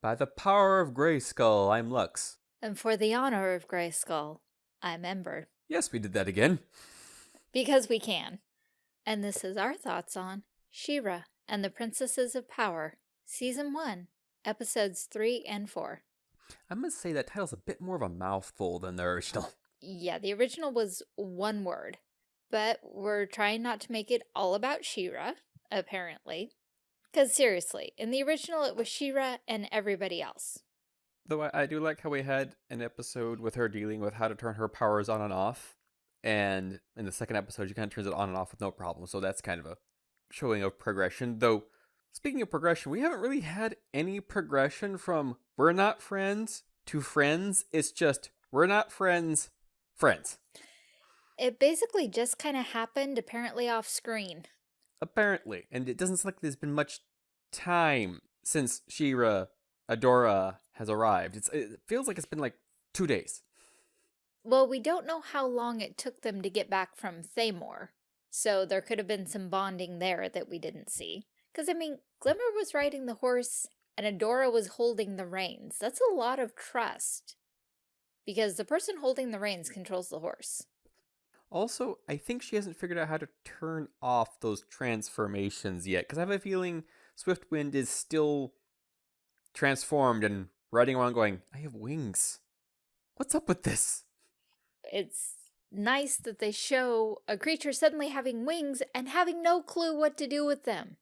By the power of Grayskull, I'm Lux. And for the honor of Grayskull, I'm Ember. Yes, we did that again. Because we can. And this is our thoughts on She-Ra and the Princesses of Power, Season 1, Episodes 3 and 4. I must say that title's a bit more of a mouthful than the original. Yeah, the original was one word, but we're trying not to make it all about She-Ra, apparently. Because seriously, in the original it was She-Ra and everybody else. Though I, I do like how we had an episode with her dealing with how to turn her powers on and off. And in the second episode, she kind of turns it on and off with no problem. So that's kind of a showing of progression. Though, speaking of progression, we haven't really had any progression from we're not friends to friends. It's just we're not friends, friends. It basically just kind of happened, apparently off screen. Apparently. And it doesn't seem like there's been much time since She-Ra, Adora has arrived. It's, it feels like it's been like two days. Well, we don't know how long it took them to get back from Thaymor, so there could have been some bonding there that we didn't see. Because, I mean, Glimmer was riding the horse and Adora was holding the reins. That's a lot of trust. Because the person holding the reins controls the horse. Also, I think she hasn't figured out how to turn off those transformations yet, because I have a feeling Swiftwind is still transformed and riding around going, I have wings. What's up with this? It's nice that they show a creature suddenly having wings and having no clue what to do with them.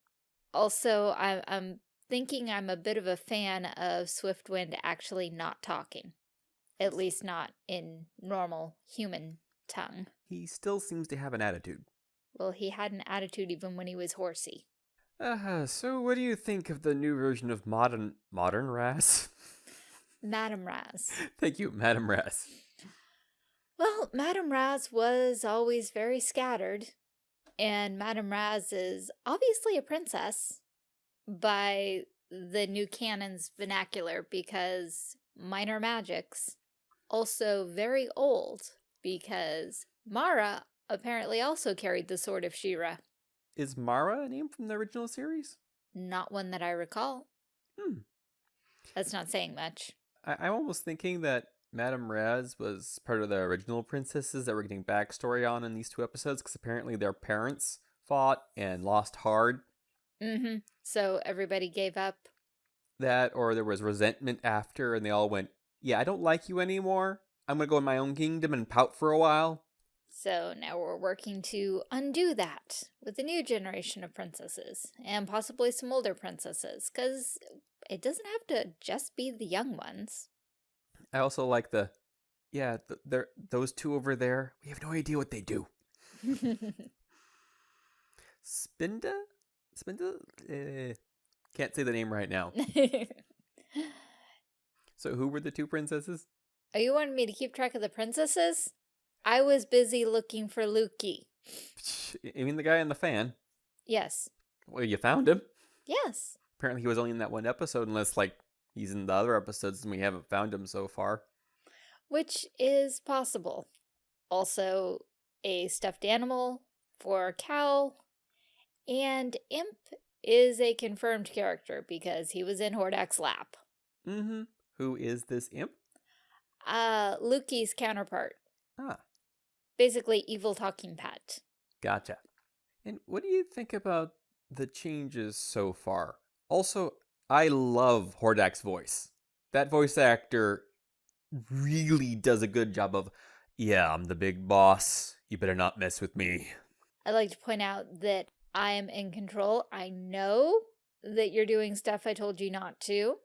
Also, I, I'm thinking I'm a bit of a fan of Swiftwind actually not talking. At least not in normal human tongue. He still seems to have an attitude. Well, he had an attitude even when he was horsey. Uh, so what do you think of the new version of modern modern Raz? Madame Raz. Thank you, Madame Raz. Well, Madame Raz was always very scattered, and Madame Raz is obviously a princess by the new canon's vernacular because minor magics. Also very old because Mara apparently also carried the sword of She-Ra. Is Mara a name from the original series? Not one that I recall. Hmm. That's not saying much. I- I'm almost thinking that Madame Raz was part of the original princesses that we're getting backstory on in these two episodes because apparently their parents fought and lost hard. Mm-hmm. So everybody gave up. That or there was resentment after and they all went, Yeah, I don't like you anymore. I'm gonna go in my own kingdom and pout for a while. So now we're working to undo that with a new generation of princesses and possibly some older princesses because it doesn't have to just be the young ones. I also like the yeah, th- they're those two over there. We have no idea what they do. Spinda? Spinda? Eh, can't say the name right now. So who were the two princesses? You wanting me to keep track of the princesses? I was busy looking for Loo-Kee. You mean the guy in the fan. Yes. Well, you found him. Yes. Apparently he was only in that one episode unless like he's in the other episodes and we haven't found him so far. Which is possible. Also, a stuffed animal for a cow. And Imp is a confirmed character because he was in Hordak's lap. Mm-hmm. Who is this imp? Uh, Loo-Kee's counterpart. Ah, Basically, evil talking pet. gotcha. And what do you think about the changes so far? Also, I love Hordak's voice. That voice actor really does a good job of, yeah, I'm the big boss. You better not mess with me. I'd like to point out that I am in control. I know that you're doing stuff I told you not to.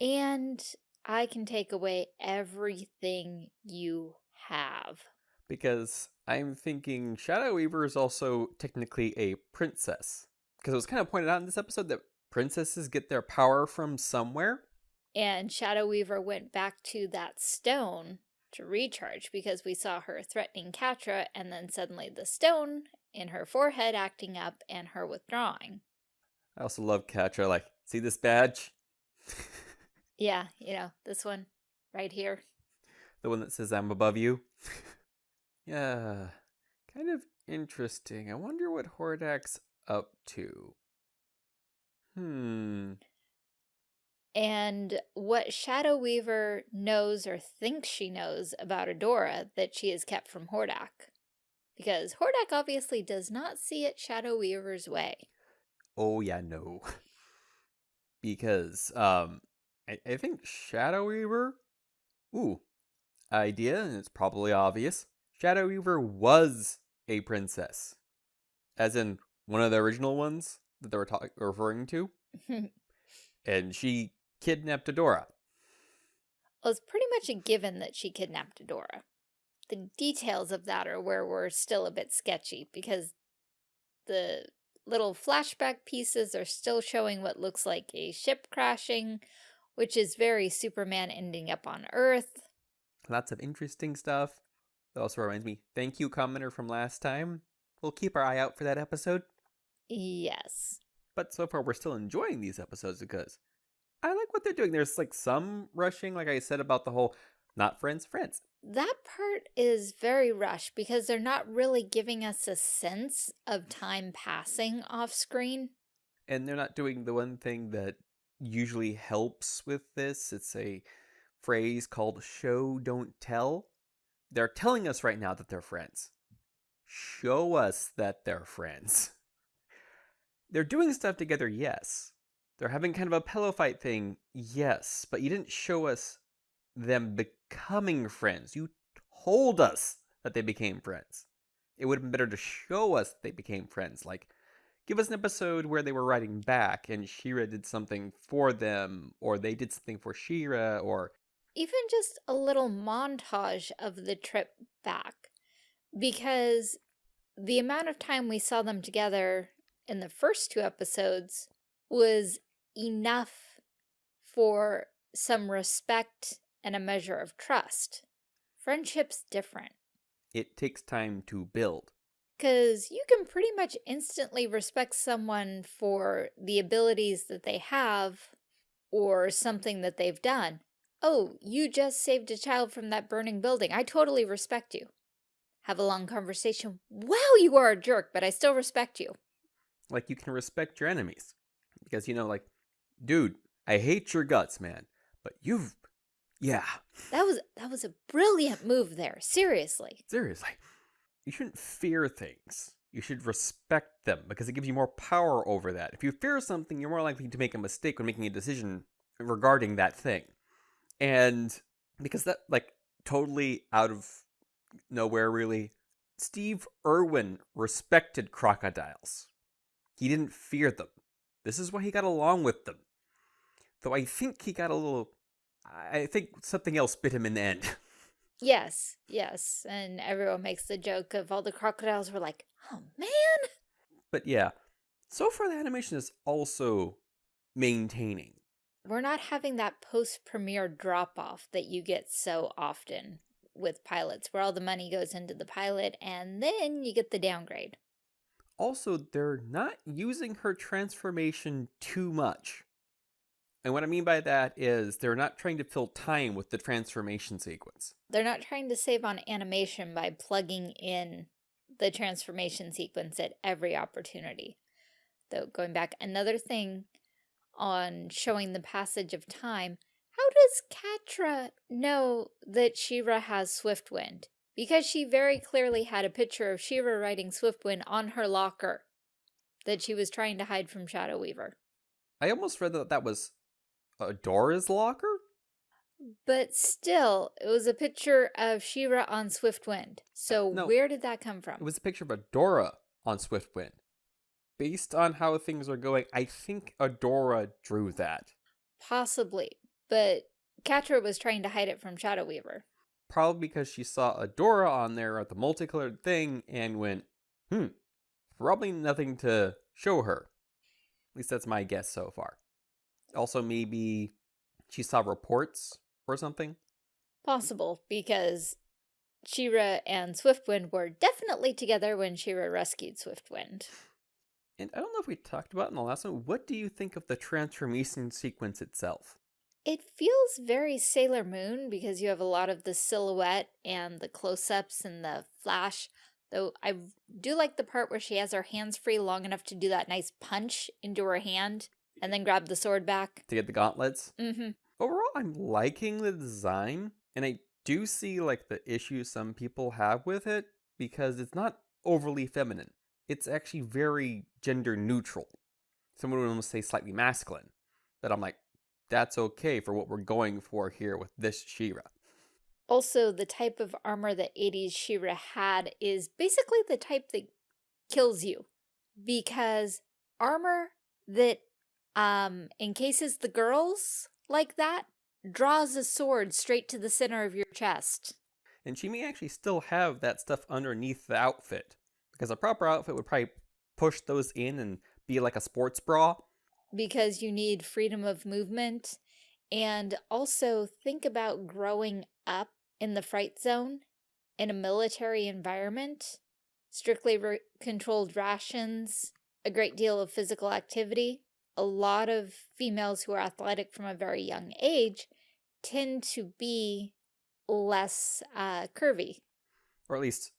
And I can take away everything you have. Because I'm thinking Shadow Weaver is also technically a princess. Because it was kind of pointed out in this episode that princesses get their power from somewhere. And Shadow Weaver went back to that stone to recharge because we saw her threatening Catra and then suddenly the stone in her forehead acting up and her withdrawing. I also love Catra, like, see this badge? Yeah, you know, this one right here. the one that says I'm above you? yeah, kind of interesting. I wonder what Hordak's up to. Hmm. and what Shadow Weaver knows or thinks she knows about Adora that she has kept from Hordak. Because Hordak obviously does not see it Shadow Weaver's way. Oh yeah, no. because um I, I think Shadow Weaver ooh idea, and it's probably obvious. Shadow Weaver was a princess. As in one of the original ones that they were talking referring to. and she kidnapped Adora. Well, it's pretty much a given that she kidnapped Adora. The details of that are where we're still a bit sketchy because the little flashback pieces are still showing what looks like a ship crashing, which is very Superman ending up on Earth. Lots of interesting stuff. That also reminds me, thank you, commenter from last time. We'll keep our eye out for that episode. Yes. But so far, we're still enjoying these episodes because I like what they're doing. There's like some rushing, like I said about the whole not friends, friends. That part is very rushed because they're not really giving us a sense of time passing off screen. And they're not doing the one thing that usually helps with this. It's a phrase called show, don't tell. They're telling us right now that they're friends. Show us that they're friends. They're doing stuff together, yes. They're having kind of a pillow fight thing, yes, but you didn't show us them becoming friends. You told us that they became friends. It would have been better to show us they became friends. Like, give us an episode where they were writing back and She-Ra did something for them, or they did something for She-Ra, or even just a little montage of the trip back. Because the amount of time we saw them together in the first two episodes was enough for some respect and a measure of trust. Friendship's different. It takes time to build. Because you can pretty much instantly respect someone for the abilities that they have or something that they've done. Oh, you just saved a child from that burning building. I totally respect you. Have a long conversation. Wow, you are a jerk, but I still respect you. Like you can respect your enemies. Because, you know, like dude, I hate your guts, man, but you've, yeah. That was that was a brilliant move there. Seriously. Seriously, you shouldn't fear things. You should respect them because it gives you more power over that. If you fear something, you're more likely to make a mistake when making a decision regarding that thing. And because that, like, totally out of nowhere, really, Steve Irwin respected crocodiles. He didn't fear them. This is why he got along with them. Though I think he got a little. I think something else bit him in the end. Yes, yes. And everyone makes the joke of all the crocodiles were like, oh man. But yeah, so far the animation is also maintaining. We're not having that post-premiere drop-off that you get so often with pilots, where all the money goes into the pilot and then you get the downgrade. Also, they're not using her transformation too much. And what I mean by that is they're not trying to fill time with the transformation sequence. They're not trying to save on animation by plugging in the transformation sequence at every opportunity. Though, going back, another thing on showing the passage of time, how does Catra know that She-Ra has Swiftwind? Because she very clearly had a picture of She-Ra riding Swiftwind on her locker that she was trying to hide from Shadow Weaver. I almost read that that was Adora's locker? But still, it was a picture of She-Ra on Swiftwind. So uh, no, where did that come from? It was a picture of Adora on Swiftwind. Based on how things are going, I think Adora drew that. Possibly, but Catra was trying to hide it from Shadow Weaver. Probably because she saw Adora on there at the multicolored thing and went, hmm, probably nothing to show her. At least that's my guess so far. Also, maybe she saw reports or something? Mm. Possible, because She-Ra and Swiftwind were definitely together when She-Ra rescued Swiftwind. And I don't know if we talked about in the last one, what do you think of the transformation sequence itself? It feels very Sailor Moon because you have a lot of the silhouette and the close-ups and the flash. Though I do like the part where she has her hands free long enough to do that nice punch into her hand and then grab the sword back. To get the gauntlets. Mm-hmm. Overall, I'm liking the design, and I do see like the issues some people have with it because it's not overly feminine. It's actually very gender neutral. Someone would almost say slightly masculine. But I'm like, that's okay for what we're going for here with this She-Ra. Also, the type of armor that 80s She-Ra had is basically the type that kills you. Because armor that um, in cases the girls like that draws a sword straight to the center of your chest. And she may actually still have that stuff underneath the outfit. Because a proper outfit would probably push those in and be like a sports bra. Because you need freedom of movement. And also think about growing up in the fright zone in a military environment. Strictly controlled rations, a great deal of physical activity. A lot of females who are athletic from a very young age tend to be less uh, curvy. Or at least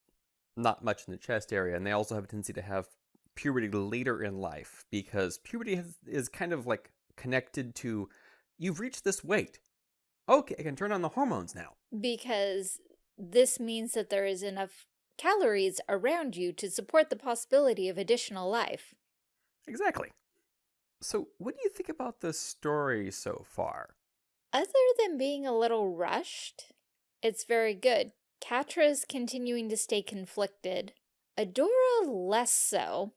not much in the chest area. And they also have a tendency to have puberty later in life because puberty has, is kind of like connected to you've reached this weight. Okay, I can turn on the hormones now. Because this means that there is enough calories around you to support the possibility of additional life. Exactly. So, what do you think about the story so far? Other than being a little rushed, it's very good. Catra's continuing to stay conflicted. Adora less so.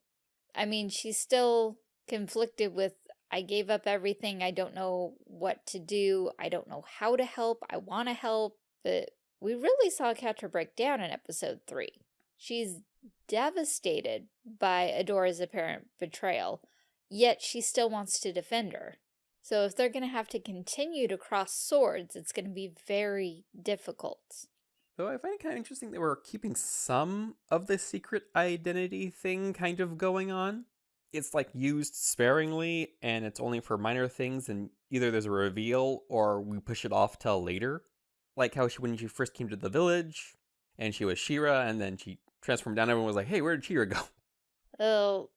I mean, she's still conflicted with, I gave up everything, I don't know what to do, I don't know how to help, I want to help, but we really saw Catra break down in episode 3. She's devastated by Adora's apparent betrayal, yet she still wants to defend her. So if they're going to have to continue to cross swords, it's going to be very difficult. Though I find it kind of interesting that we're keeping some of the secret identity thing kind of going on. It's like used sparingly and it's only for minor things and either there's a reveal or we push it off till later. Like how she, when she first came to the village and she was She-Ra and then she transformed down, everyone was like, hey, where did She-Ra go? Oh,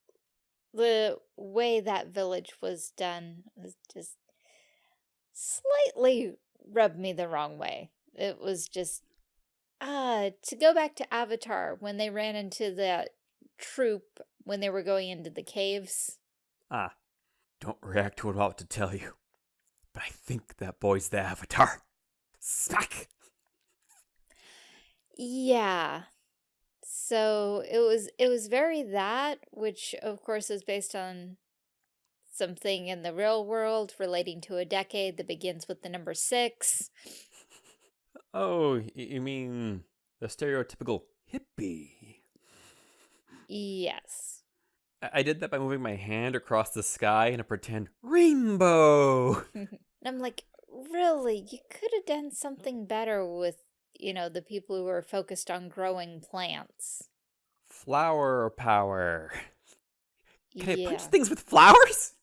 the way that village was done was just slightly rubbed me the wrong way. It was just, uh, to go back to Avatar, when they ran into that troop when they were going into the caves. Ah, don't react to what I'm about to tell you, but I think that boy's the Avatar. Smack! Yeah, so it was it was very that, which of course is based on something in the real world relating to a decade that begins with the number six. Oh, you mean the stereotypical hippie? Yes. I did that by moving my hand across the sky in a pretend rainbow. and I'm like, really? You could have done something better with you know, the people who are focused on growing plants. Flower power. Can yeah. I punch things with flowers?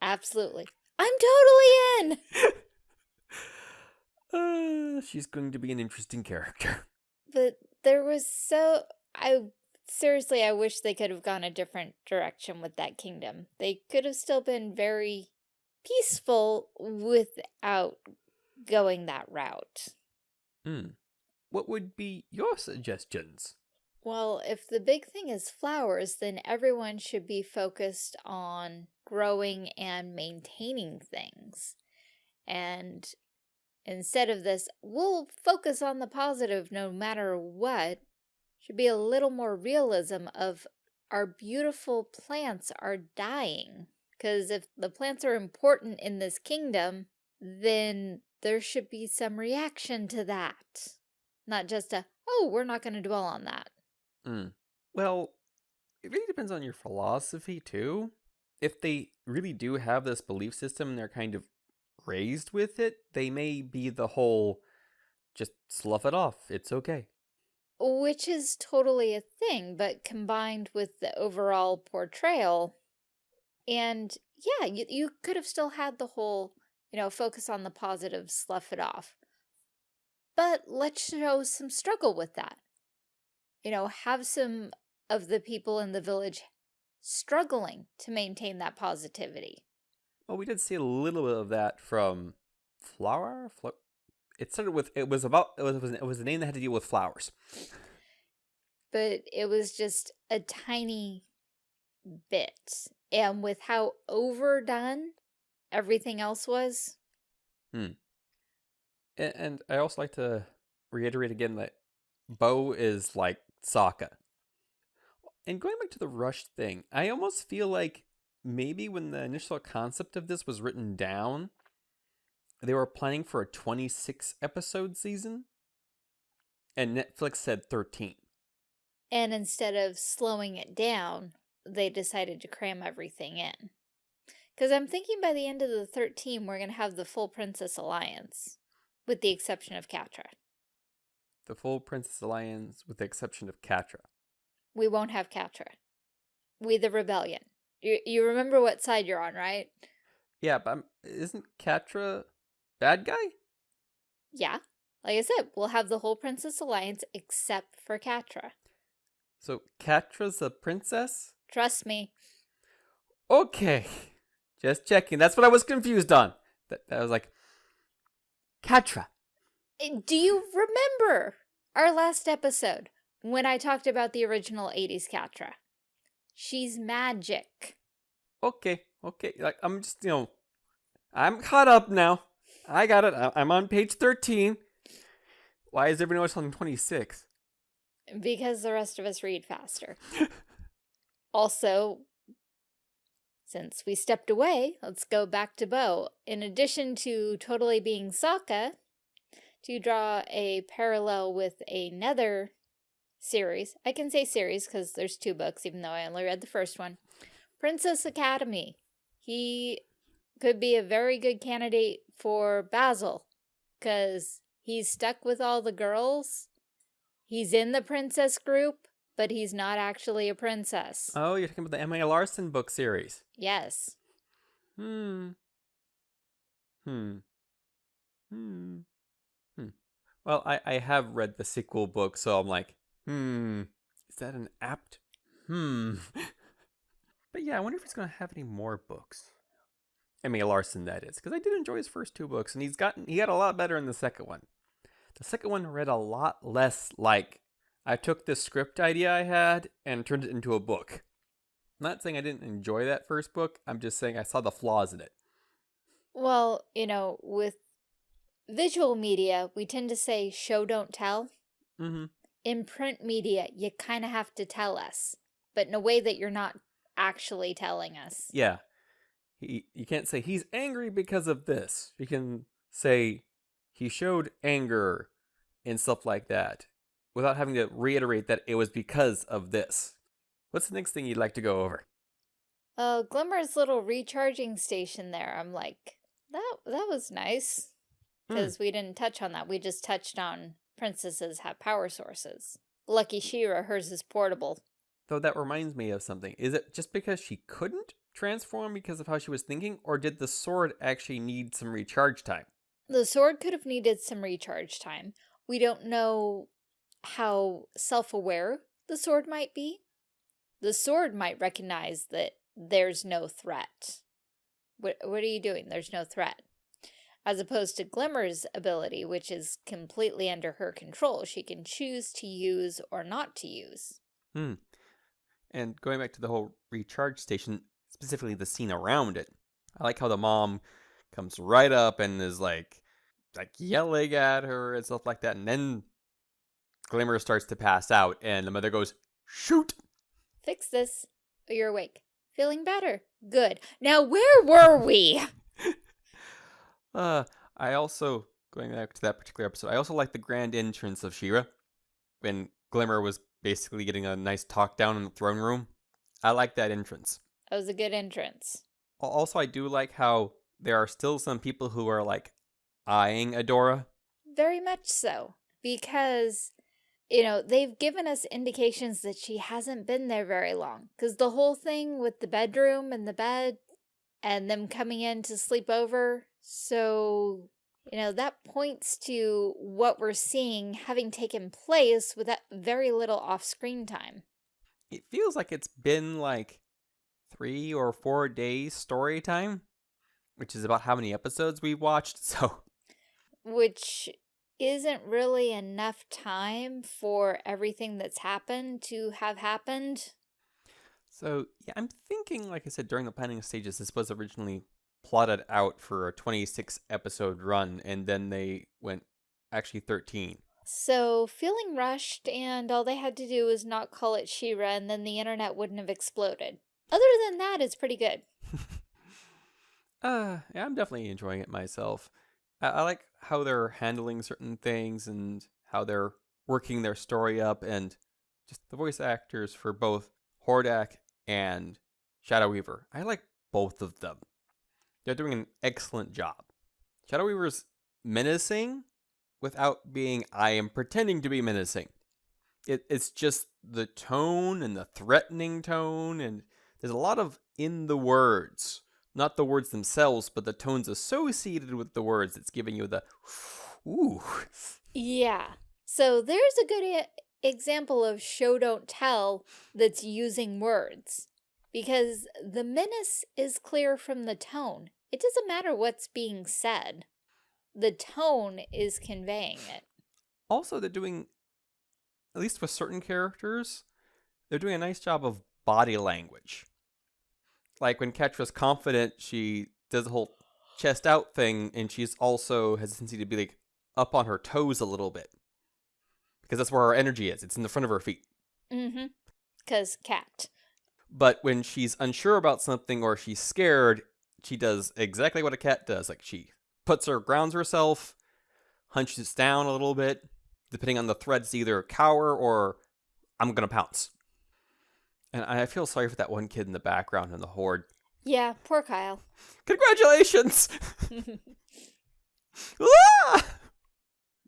Absolutely. I'm totally in! uh, she's going to be an interesting character. But there was so... I Seriously, I wish they could have gone a different direction with that kingdom. They could have still been very peaceful without going that route. Hmm. What would be your suggestions? Well, if the big thing is flowers, then everyone should be focused on growing and maintaining things. And instead of this, we'll focus on the positive no matter what, should be a little more realism of our beautiful plants are dying. Because if the plants are important in this kingdom, then there should be some reaction to that. Not just a, oh, we're not going to dwell on that. Mm. Well, it really depends on your philosophy, too. If they really do have this belief system and they're kind of raised with it, they may be the whole, just slough it off, it's okay. Which is totally a thing, but combined with the overall portrayal, and yeah, you, you could have still had the whole you know, focus on the positive, slough it off. But let's show some struggle with that. You know, have some of the people in the village struggling to maintain that positivity. Well, we did see a little bit of that from Flower. Flo- it started with it was about it was it was, it was a name that had to deal with flowers. But it was just a tiny bit. And with how overdone everything else was, hmm. And, and I also like to reiterate again that Bow is like Sokka. And going back to the rush thing, I almost feel like maybe when the initial concept of this was written down, they were planning for a 26 episode season, and Netflix said 13. and instead of slowing it down, they decided to cram everything in. Because I'm thinking by the end of the 13, we're going to have the full Princess Alliance, with the exception of Catra. The full Princess Alliance, with the exception of Catra. We won't have Catra. We the Rebellion. You, you remember what side you're on, right? Yeah, but I'm, isn't Catra bad guy? Yeah. Like I said, we'll have the whole Princess Alliance except for Catra. So Catra's a princess? Trust me. Okay. Just checking. That's what I was confused on. That, that was like Catra. Uh, Do you remember our last episode when I talked about the original 80s Catra? She's magic. Okay, okay. Like I'm just you know, I'm caught up now. I got it. I'm on page thirteen. Why is everyone else on twenty six? Because the rest of us read faster. also, since we stepped away, let's go back to Bow. In addition to totally being Sokka, to draw a parallel with another series, I can say series because there's two books, even though I only read the first one. Princess Academy. He could be a very good candidate for Basil because he's stuck with all the girls. He's in the princess group, but he's not actually a princess. Oh, you're talking about the M.A. Larson book series. yes. Hmm. Hmm. Hmm. Hmm. Well, I I have read the sequel book, so I'm like, hmm. Is that an apt? Hmm. but yeah, I wonder if he's gonna have any more books. M.A. Larson, that is, because I did enjoy his first two books, and he's gotten he got a lot better in the second one. The second one read a lot less like I took this script idea I had and turned it into a book. I'm not saying I didn't enjoy that first book. I'm just saying I saw the flaws in it. Well, you know, with visual media, we tend to say show don't tell. Mm-hmm. In print media, you kind of have to tell us, but in a way that you're not actually telling us. Yeah. He, you can't say he's angry because of this. You can say he showed anger and stuff like that without having to reiterate that it was because of this. What's the next thing you'd like to go over? Uh, Glimmer's little recharging station there, I'm like, that that was nice. Hmm. Because we didn't touch on that. We just touched on princesses have power sources. Lucky She-Ra, hers is portable. Though that reminds me of something. Is it just because she couldn't transform because of how she was thinking, or did the sword actually need some recharge time? The sword could have needed some recharge time. We don't know how self-aware the sword might be. The sword might recognize that there's no threat. What, what are you doing? There's no threat. As opposed to Glimmer's ability, which is completely under her control. She can choose to use or not to use. Hmm. And going back to the whole recharge station, specifically the scene around it, I like how the mom comes right up and is like, like yelling at her and stuff like that, and then Glimmer starts to pass out, and the mother goes, "Shoot!" Fix this. You're awake. Feeling better. Good. Now, where were we? Uh, I also going back to that particular episode. I also like the grand entrance of She-Ra when Glimmer was basically getting a nice talk down in the throne room. I like that entrance. That was a good entrance. Also, I do like how there are still some people who are like eyeing Adora. Very much so. Because, you know, they've given us indications that she hasn't been there very long. Because the whole thing with the bedroom and the bed and them coming in to sleep over. So, you know, that points to what we're seeing having taken place with that very little off screen time. It feels like it's been like three or four days story time, which is about how many episodes we've watched. So, Which isn't really enough time for everything that's happened to have happened. so yeah, I'm thinking, like I said, during the planning stages, this was originally plotted out for a 26 episode run, and then they went actually 13. So, feeling rushed, and all they had to do was not call it She-Ra, and then the internet wouldn't have exploded. Other than that, it's pretty good. uh, yeah, I'm definitely enjoying it myself. I, like how they're handling certain things and how they're working their story up, and just the voice actors for both Hordak and Shadow Weaver. I like both of them. They're doing an excellent job. Shadow Weaver's menacing without being I am pretending to be menacing. It, it's just the tone and the threatening tone, and there's a lot of in the words. Not the words themselves, but the tones associated with the words It's giving you the ooh. Yeah. So, there's a good example of show don't tell that's using words. Because the menace is clear from the tone. It doesn't matter what's being said. The tone is conveying it. Also, they're doing, at least with certain characters, they're doing a nice job of body language. Like when Catra's confident, she does the whole chest out thing, and she's also has a tendency to be like up on her toes a little bit. Because that's where her energy is. It's in the front of her feet. Mm-hmm. Because cat. But when she's unsure about something or she's scared, she does exactly what a cat does. Like she puts her, grounds herself, hunches down a little bit, depending on the threats, either cower or I'm gonna pounce. And I feel sorry for that one kid in the background in the horde. Yeah, poor Kyle. Congratulations! Ah!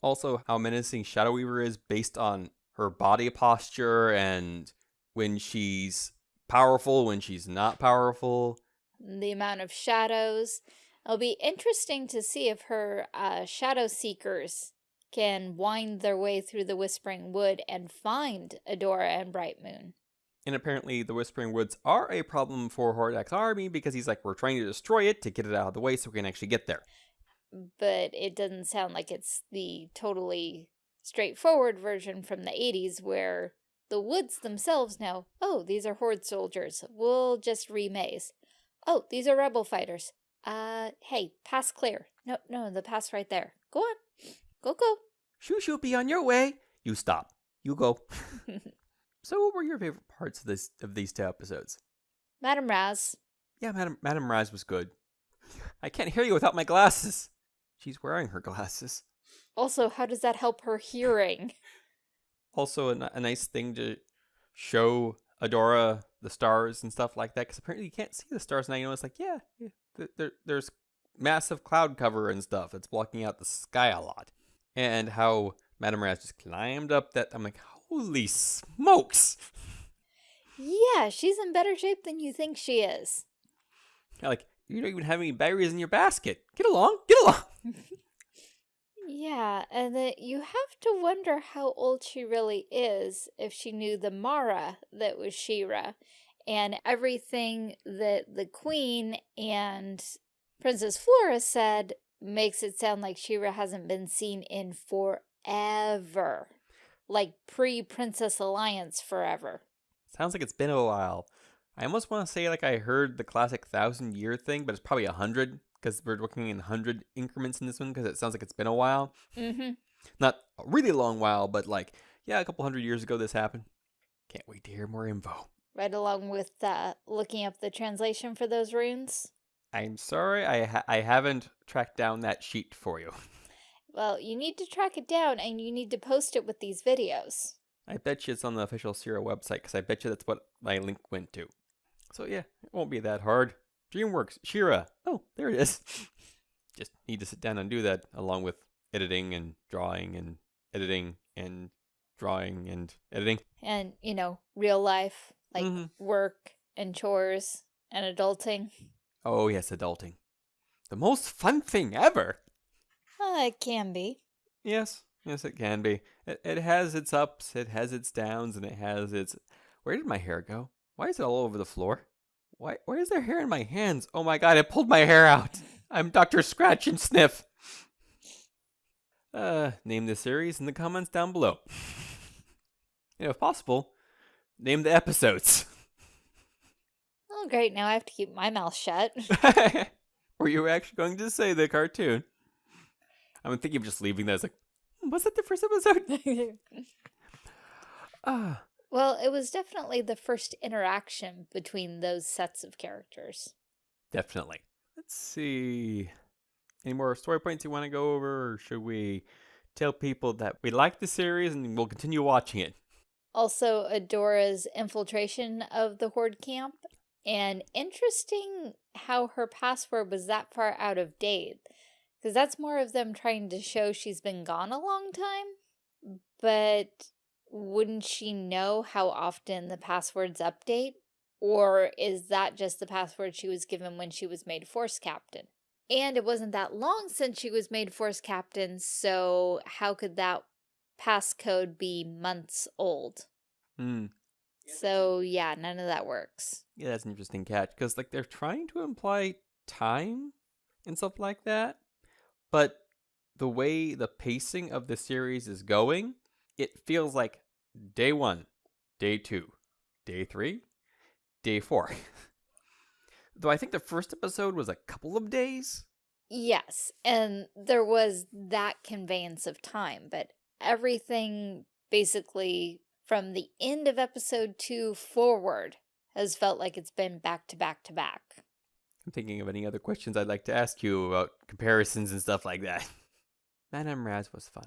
also, how menacing Shadow Weaver is based on her body posture and when she's powerful, when she's not powerful. the amount of shadows. It'll be interesting to see if her uh, shadow seekers can wind their way through the Whispering Wood and find Adora and Bright Moon. And apparently, the Whispering Woods are a problem for Hordak's army because he's like, we're trying to destroy it to get it out of the way so we can actually get there. But it doesn't sound like it's the totally straightforward version from the 80s where the woods themselves know, oh, these are Horde soldiers. We'll just remaze. Oh, these are rebel fighters. Uh, hey, pass clear. No, no, the pass right there. Go on. Go, go. Shoo shoo, be on your way. You stop. You go. so, what were your favorite parts of this of these two episodes? Madam Raz. Yeah, Madam Madam Raz was good. I can't hear you without my glasses. She's wearing her glasses. Also, how does that help her hearing? Also, a, a nice thing to show Adora the stars and stuff like that, because apparently you can't see the stars now. You know, it's like, yeah, yeah th- there, there's massive cloud cover and stuff. It's blocking out the sky a lot. And how Madame Raz just climbed up that. I'm like, holy smokes! Yeah, she's in better shape than you think she is. like, you don't even have any berries in your basket. Get along, get along. Yeah, and then you have to wonder how old she really is if she knew the Mara that was She-Ra and everything that the queen and Princess Flora said makes it sound like She-Ra hasn't been seen in forever. Like pre-Princess Alliance forever. Sounds like it's been a while. I almost want to say like I heard the classic thousand year thing, but it's probably a hundred because we're looking in hundred increments in this one because it sounds like it's been a while. Mm-hmm. Not a really long while, but like yeah, a couple hundred years ago this happened. Can't wait to hear more info. Right along with uh, looking up the translation for those runes. I'm sorry, I ha- I haven't tracked down that sheet for you. Well, you need to track it down and you need to post it with these videos. I bet you it's on the official She-Ra website because I bet you that's what my link went to. So yeah, it won't be that hard. DreamWorks, She-Ra. Oh, there it is. Just need to sit down and do that along with editing and drawing and editing and drawing and editing. And, you know, real life, like Mhm. work and chores and adulting. Oh yes, adulting. The most fun thing ever. Uh, it can be. Yes, yes, it can be. It, it has its ups, it has its downs, and it has its. Where did my hair go? Why is it all over the floor? Why, why is there hair in my hands? Oh my god, I pulled my hair out. I'm Dr. Scratch and Sniff. Uh, name the series in the comments down below. and if possible, name the episodes. Oh, great. Now I have to keep my mouth shut. Were you actually going to say the cartoon? I'm thinking of just leaving that as like, "Hmm, was that the first episode? Ah, well, it was definitely the first interaction between those sets of characters. definitely. Let's see. Any more story points you want to go over, or should we tell people that we like the series and we'll continue watching it? Also, Adora's infiltration of the Horde camp. And interesting how her password was that far out of date. Because that's more of them trying to show she's been gone a long time. But wouldn't she know how often the passwords update? Or is that just the password she was given when she was made Force Captain? And it wasn't that long since she was made Force Captain, so how could that passcode be months old? Hmm. So yeah, none of that works. Yeah, that's an interesting catch because like they're trying to imply time and stuff like that, but the way the pacing of the series is going, it feels like day one, day two, day three, day four. Though I think the first episode was a couple of days. Yes, and there was that conveyance of time, but everything basically from the end of episode two forward has felt like it's been back to back to back. I'm thinking of any other questions I'd like to ask you about comparisons and stuff like that. Madame Raz was fun.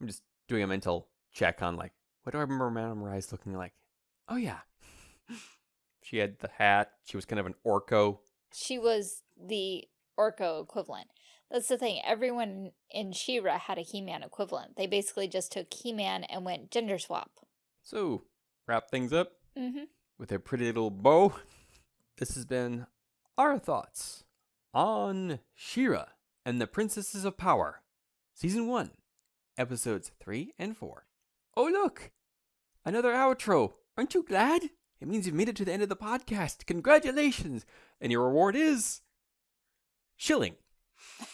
I'm just doing a mental check on like, what do I remember Madame Raz looking like? Oh yeah. she had the hat. She was kind of an Orko. She was the Orko equivalent. That's the thing. Everyone in She-Ra had a He-Man equivalent. They basically just took He-Man and went gender swap. So, wrap things up Mm-hmm. with a pretty little bow. This has been our thoughts on She-Ra and the Princesses of Power, Season 1, Episodes 3 and 4. Oh, look! Another outro! Aren't you glad? It means you've made it to the end of the podcast. Congratulations! And your reward is. Shilling.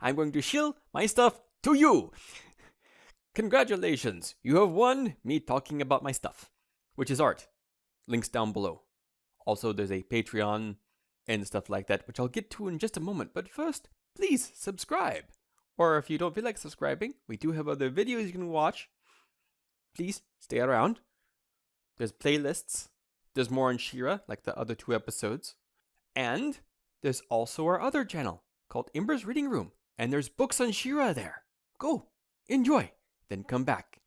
I'm going to shill my stuff to you. Congratulations, you have won me talking about my stuff, which is art. Links down below. Also, there's a Patreon and stuff like that, which I'll get to in just a moment. But first, please subscribe. Or if you don't feel like subscribing, we do have other videos you can watch. Please stay around. There's playlists. There's more on She-Ra, like the other two episodes. And there's also our other channel called Ember's Reading Room. And there's books on She-Ra there. Go, enjoy, then come back.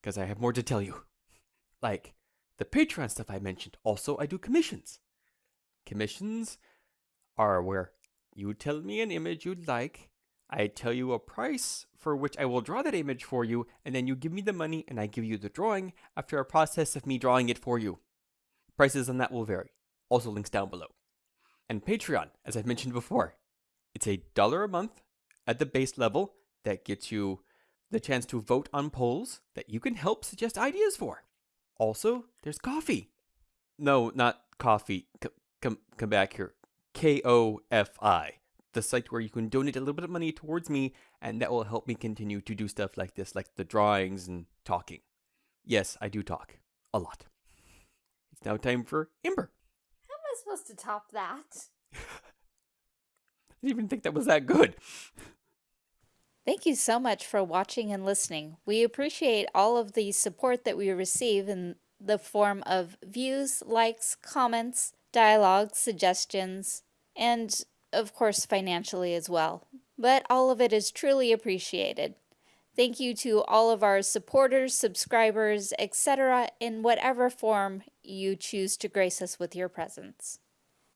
Because I have more to tell you. Like the Patreon stuff I mentioned. Also, I do commissions. Commissions are where you tell me an image you'd like. I tell you a price for which I will draw that image for you, and then you give me the money and I give you the drawing after a process of me drawing it for you. Prices on that will vary. Also, links down below. And Patreon, as I've mentioned before, it's a dollar a month at the base level that gets you the chance to vote on polls that you can help suggest ideas for. Also, there's coffee. No, not coffee. C- come, come back here. K O F I. The site where you can donate a little bit of money towards me, and that will help me continue to do stuff like this, like the drawings and talking. Yes, I do talk. A lot. It's now time for Ember. How am I supposed to top that? I didn't even think that was that good. Thank you so much for watching and listening. We appreciate all of the support that we receive in the form of views, likes, comments, dialogue, suggestions, and of course financially as well. But all of it is truly appreciated. Thank you to all of our supporters, subscribers, etc., in whatever form you choose to grace us with your presence.